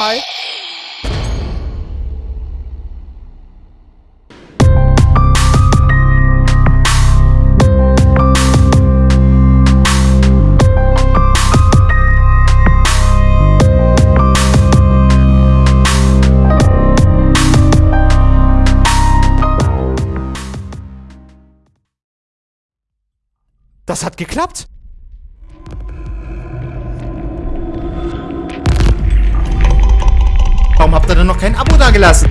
Hi. Das hat geklappt. Warum habt ihr denn noch kein Abo dagelassen?